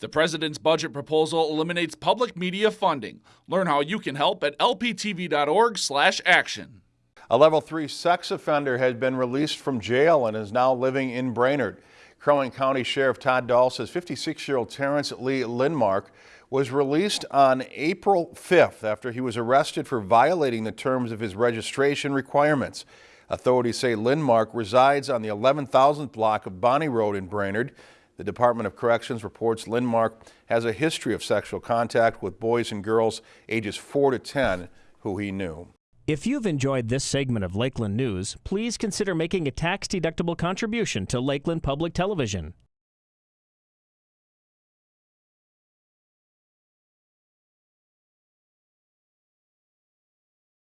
The president's budget proposal eliminates public media funding. Learn how you can help at lptv.org/action. A level 3 sex offender has been released from jail and is now living in Brainerd. Crow County Sheriff Todd Dahl says 56-year-old Terrence Lee Lindmark was released on April 5th after he was arrested for violating the terms of his registration requirements. Authorities say Lindmark resides on the 11,000th block of Bonnie Road in Brainerd. The Department of Corrections reports Lindmark has a history of sexual contact with boys and girls ages 4 to 10 who he knew. If you've enjoyed this segment of Lakeland News, please consider making a tax-deductible contribution to Lakeland Public Television.